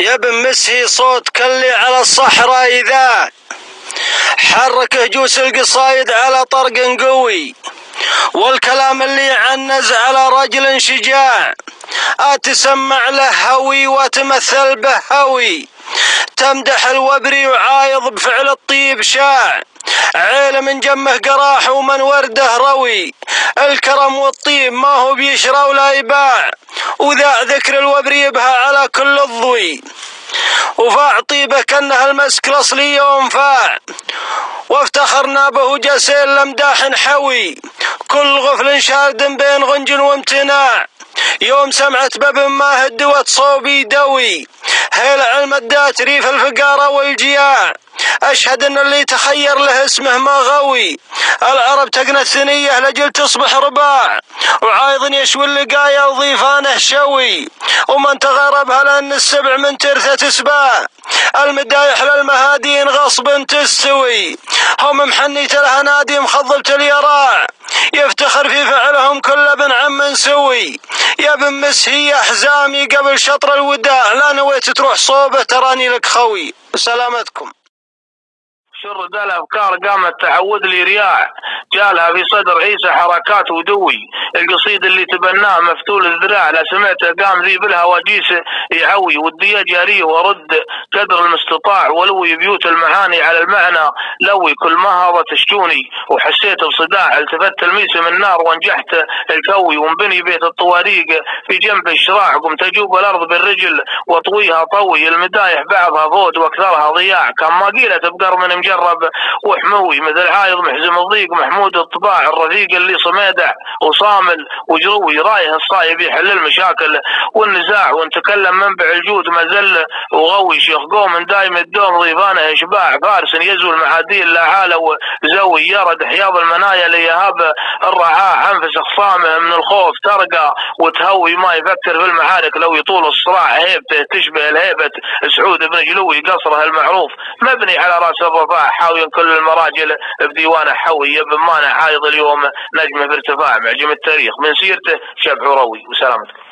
يا ابن مسهي صوت كلي على الصحراء إذا حرك هجوس القصايد على طرق قوي والكلام اللي يعنز على رجل شجاع أتسمع له هوي وتمثل به هوي. تمدح الوبري وعايض بفعل الطيب شاع عيل من جمه قراح ومن ورده روي. الكرم والطيب ما هو بيشرى ولا يباع. وذا ذكر الوبري بها على كل الضوي. وفاع طيبه كانها المسك الأصلي وانفاع وافتخرنا به جسيل لمداح حوي. كل غفل شارد بين غنج وامتناع. يوم سمعت باب ما هدوت صوبي دوي. هيل علم الدات ريف الفقارة والجياع. أشهد أن اللي تخير له اسمه ما غوي العرب تقنى الثنية لجل تصبح رباع. وعايض يشوي اللقايا وضيفانه شوي. ومن تغربها لأن السبع من ترثة سباع المدايح للمهادين غصب تستوي. هم محنيت لها نادي مخضبة اليراع. يفتخر في فعلهم كل ابن عم سوي. يا ابن مسهي أحزامي قبل شطر الوداع. لا نويت تروح صوبة تراني لك خوي. سلامتكم. شر ذا الافكار قامت تعود لي رياح جالها في صدر عيسى حركات ودوي. القصيد اللي تبناه مفتول الذراع. لا سمعته قام ذي بالهواجيس يعوي ودي جاريه ورد قدر المستطاع. ولوي بيوت المعاني على المعنى. لوي كل ما هضت تشجوني وحسيت بصداع. التفت تلميسه من نار. وانجحت الكوي. وانبني بيت الطواريق في جنب الشراع. قمت أجوب الأرض بالرجل. وأطويها طوي. المدايح بعضها فوت وأكثرها ضياع. كان ما قيلت بقر من مجرب وحموي مثل عايض محزم الضيق محمود الطباع الرفيق اللي صميدع وصامل وجروي رايه الصايب يحل المشاكل والنزاع ونتكلم منبع الجود مزل وغوي شيخ قوم دايم الدوم ضيفانه إشباع فارس يزول معاديل لا عالو زوي يرد حياض المنايا ليهاب الرعاع أنفس خصامه من الخوف ترقى وتهوي ما يفكر في المعارك لو يطول الصراع هيبته تشبه الهيبة سعود بن جلوي قصره المعروف مبني على رأس الرفاع. حاوي كل المراجل بديوانه حوي بمانه عايض اليوم نجمه بارتفاع معجم التاريخ من سيرته شبح روي وسلامتكم.